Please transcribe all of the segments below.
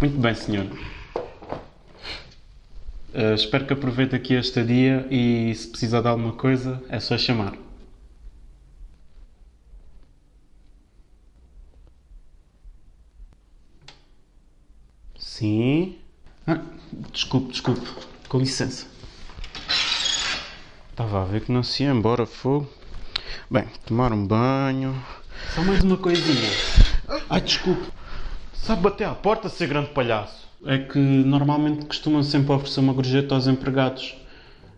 Muito bem, senhor. Uh, espero que aproveite aqui a estadia e se precisar de alguma coisa é só chamar. Sim. Ah, desculpe, desculpe. Com licença. Estava a ver que não se ia embora, fogo. Bem, tomar um banho. Só mais uma coisinha. Ai, desculpe. Sabe bater à porta, ser grande palhaço? É que normalmente costumam sempre oferecer uma gorjeta aos empregados.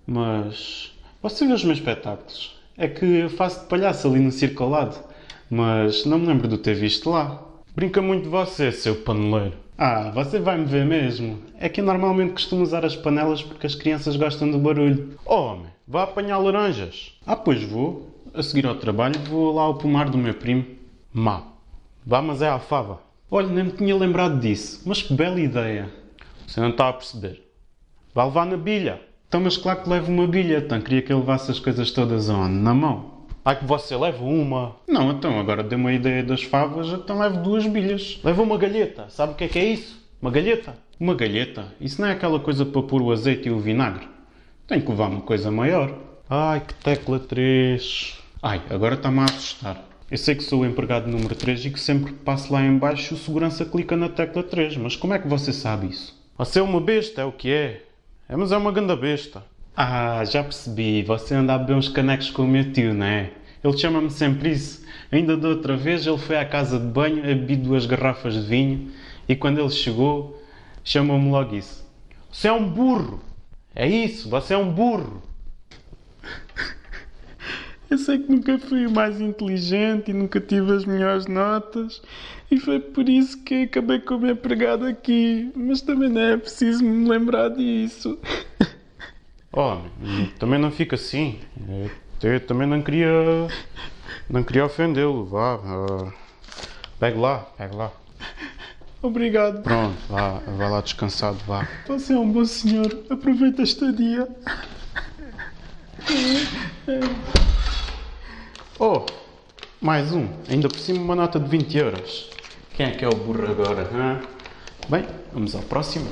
Mas. Você vê os meus espetáculos? É que eu faço de palhaço ali no circo ao lado. Mas não me lembro de ter visto lá. Brinca muito de você, seu paneleiro. Ah, você vai me ver mesmo. É que eu normalmente costumo usar as panelas porque as crianças gostam do barulho. Oh, homem, vá apanhar laranjas. Ah, pois vou. A seguir ao trabalho vou lá ao pomar do meu primo. Má. Vá, mas é à fava. Olha, nem me tinha lembrado disso. Mas que bela ideia. Você não está a perceber. Vá levar na bilha. Então, mas claro que levo uma bilha. Então, queria que ele levasse as coisas todas onde? Na mão. Ai que você leva uma. Não, então, agora deu uma ideia das favas, então levo duas bilhas. Leva uma galheta. Sabe o que é que é isso? Uma galheta. Uma galheta? Isso não é aquela coisa para pôr o azeite e o vinagre? Tem que levar uma coisa maior. Ai, que tecla 3. Ai, agora está-me a assustar. Eu sei que sou o empregado número 3 e que sempre que passo lá em baixo o segurança clica na tecla 3, mas como é que você sabe isso? Você é uma besta, é o que é. É, mas é uma ganda besta. Ah, já percebi. Você anda a beber uns canecos com o meu tio, não é? Ele chama-me sempre isso. Ainda da outra vez ele foi à casa de banho, bebi duas garrafas de vinho e quando ele chegou, chamou-me logo isso. Você é um burro! É isso, você é um burro! Eu sei que nunca fui o mais inteligente e nunca tive as melhores notas e foi por isso que acabei como empregado aqui, mas também não é preciso me lembrar disso. Oh, também não fica assim. Eu também não queria. Não queria ofendê-lo. Vá. Uh, pegue lá, pegue lá. Obrigado. Pronto, vá, vá lá descansado, vá. Você é um bom senhor. Aproveita a estadia. Oh, mais um. Ainda por cima uma nota de 20 euros. Quem é que é o burro agora? Hein? Bem, vamos ao próximo.